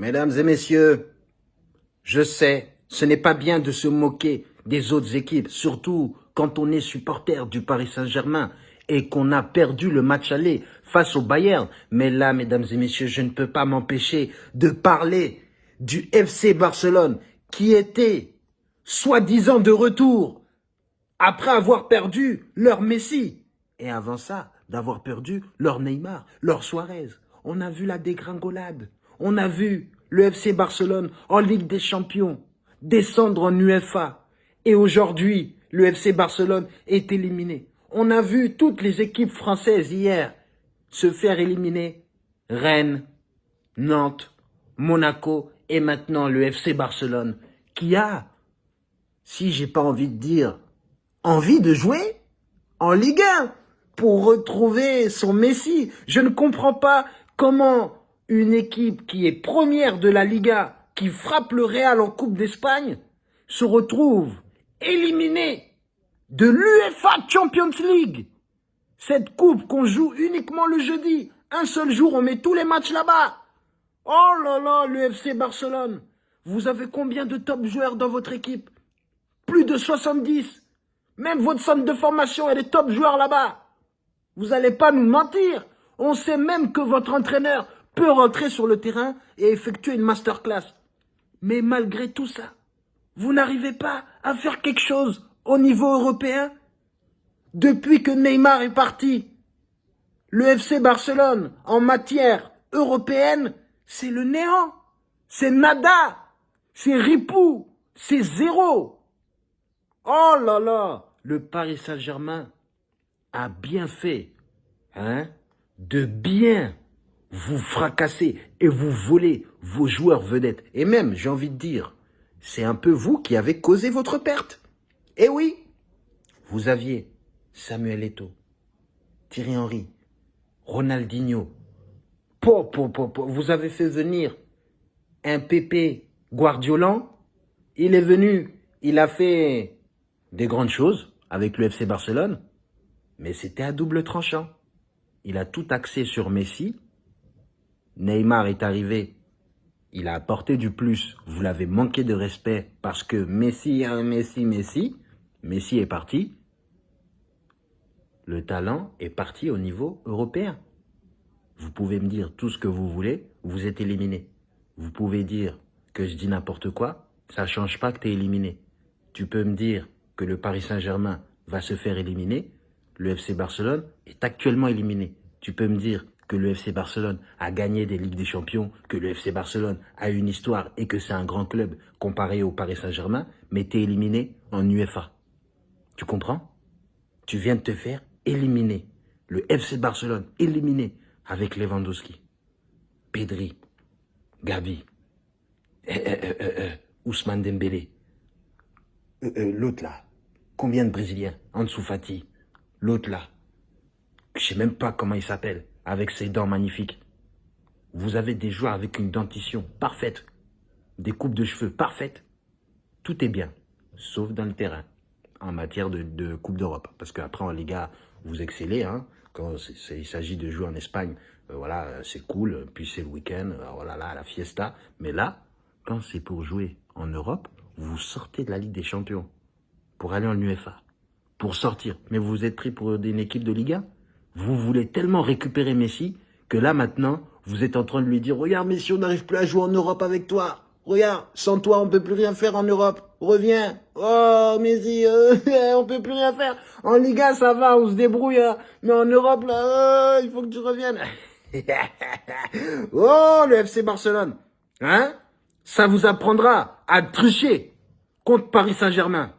Mesdames et messieurs, je sais, ce n'est pas bien de se moquer des autres équipes, surtout quand on est supporter du Paris Saint-Germain et qu'on a perdu le match aller face au Bayern. Mais là, mesdames et messieurs, je ne peux pas m'empêcher de parler du FC Barcelone qui était soi-disant de retour après avoir perdu leur Messi. Et avant ça, d'avoir perdu leur Neymar, leur Suarez. On a vu la dégringolade. On a vu le FC Barcelone en Ligue des Champions descendre en UEFA. Et aujourd'hui, le FC Barcelone est éliminé. On a vu toutes les équipes françaises hier se faire éliminer. Rennes, Nantes, Monaco et maintenant le FC Barcelone qui a, si j'ai pas envie de dire, envie de jouer en Ligue 1 pour retrouver son Messi. Je ne comprends pas comment une équipe qui est première de la Liga, qui frappe le Real en Coupe d'Espagne, se retrouve éliminée de l'UEFA Champions League. Cette coupe qu'on joue uniquement le jeudi. Un seul jour, on met tous les matchs là-bas. Oh là là, l'UFC Barcelone. Vous avez combien de top joueurs dans votre équipe? Plus de 70. Même votre centre de formation a des top joueurs là-bas. Vous n'allez pas nous mentir. On sait même que votre entraîneur peut rentrer sur le terrain et effectuer une masterclass. Mais malgré tout ça, vous n'arrivez pas à faire quelque chose au niveau européen Depuis que Neymar est parti, le FC Barcelone, en matière européenne, c'est le néant. C'est nada. C'est ripou. C'est zéro. Oh là là, le Paris Saint-Germain a bien fait hein, de bien vous fracasser et vous voler vos joueurs vedettes. Et même, j'ai envie de dire, c'est un peu vous qui avez causé votre perte. Eh oui, vous aviez Samuel Eto'o, Thierry Henry, Ronaldinho. Po, po, po, vous avez fait venir un Pépé Guardiolan. Il est venu, il a fait des grandes choses avec le FC Barcelone, mais c'était à double tranchant. Il a tout axé sur Messi. Neymar est arrivé, il a apporté du plus. Vous l'avez manqué de respect parce que Messi, un Messi, Messi. Messi est parti. Le talent est parti au niveau européen. Vous pouvez me dire tout ce que vous voulez, vous êtes éliminé. Vous pouvez dire que je dis n'importe quoi, ça ne change pas que tu es éliminé. Tu peux me dire que le Paris Saint-Germain va se faire éliminer, le FC Barcelone est actuellement éliminé. Tu peux me dire que le FC Barcelone a gagné des Ligues des Champions, que le FC Barcelone a une histoire et que c'est un grand club comparé au Paris Saint-Germain, mais tu es éliminé en UEFA. Tu comprends? Tu viens de te faire éliminer. Le FC Barcelone éliminé avec Lewandowski, Pedri, Gavi, eh, eh, eh, Ousmane Dembélé. L'autre là, combien de Brésiliens? Ansu Fati, L'autre là, je sais même pas comment il s'appelle, avec ses dents magnifiques. Vous avez des joueurs avec une dentition parfaite, des coupes de cheveux parfaites. Tout est bien, sauf dans le terrain, en matière de, Coupe d'Europe. Parce qu'après, en Liga, vous excellez. Hein, quand il s'agit de jouer en Espagne, euh, voilà, c'est cool. Puis c'est le week-end, voilà, là, la fiesta. Mais là, quand c'est pour jouer en Europe, vous sortez de la Ligue des Champions pour aller en UEFA pour sortir. Mais vous êtes pris pour une équipe de Liga Vous voulez tellement récupérer Messi que là maintenant, vous êtes en train de lui dire « Regarde Messi, on n'arrive plus à jouer en Europe avec toi. Regarde, sans toi, on peut plus rien faire en Europe. Reviens. Oh Messi, euh, on peut plus rien faire. En Liga, ça va, on se débrouille. Hein. Mais en Europe, là, euh, il faut que tu reviennes. oh, le FC Barcelone. Hein Ça vous apprendra à tricher contre Paris Saint-Germain.